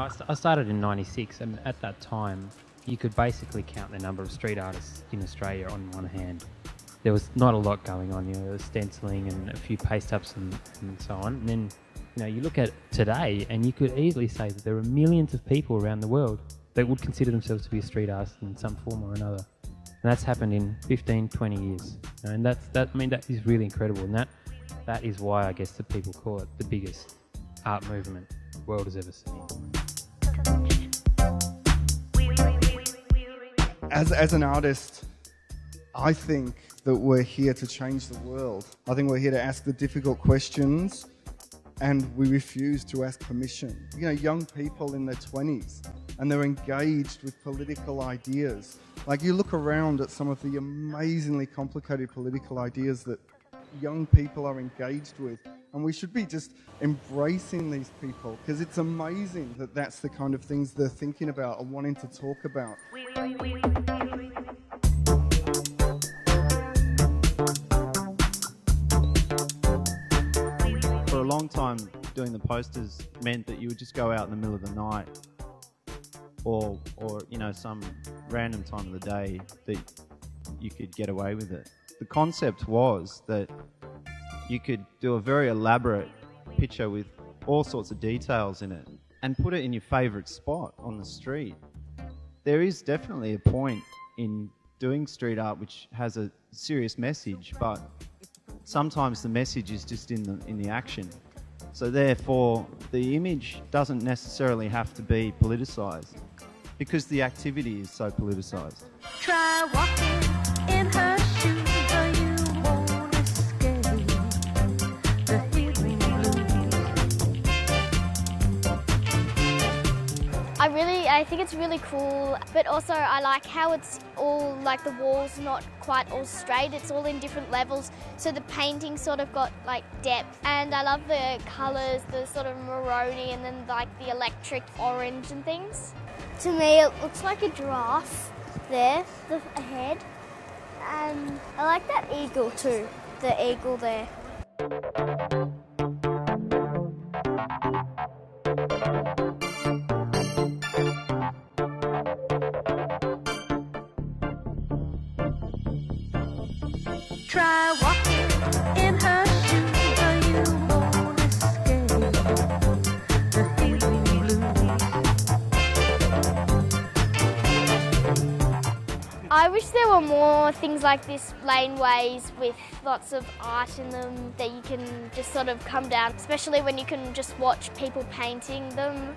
I, st- I started in '96, and at that time, you could basically count the number of street artists in Australia on one hand. There was not a lot going on. You know, there was stenciling and a few paste ups and, and so on. And then, you know, you look at today, and you could easily say that there are millions of people around the world that would consider themselves to be a street artist in some form or another. And that's happened in 15, 20 years. And that's that. I mean, that is really incredible, and that that is why I guess the people call it the biggest art movement the world has ever seen. As, as an artist, I think that we're here to change the world. I think we're here to ask the difficult questions and we refuse to ask permission. You know, young people in their 20s and they're engaged with political ideas. Like you look around at some of the amazingly complicated political ideas that young people are engaged with and we should be just embracing these people because it's amazing that that's the kind of things they're thinking about and wanting to talk about. Long time, doing the posters meant that you would just go out in the middle of the night or, or you know, some random time of the day that you could get away with it. The concept was that you could do a very elaborate picture with all sorts of details in it and put it in your favorite spot on the street. There is definitely a point in doing street art which has a serious message, but sometimes the message is just in the in the action. So therefore, the image doesn't necessarily have to be politicized because the activity is so politicized. I really, I think it's really cool, but also I like how it's all like the walls not quite all straight. It's all in different levels, so the painting sort of got like depth. And I love the colours, the sort of maroony, and then like the electric orange and things. To me, it looks like a giraffe there, the head, and I like that eagle too. The eagle there. Try walking in her shoes, you won't escape the healing blues. I wish there were more things like this laneways with lots of art in them that you can just sort of come down, especially when you can just watch people painting them.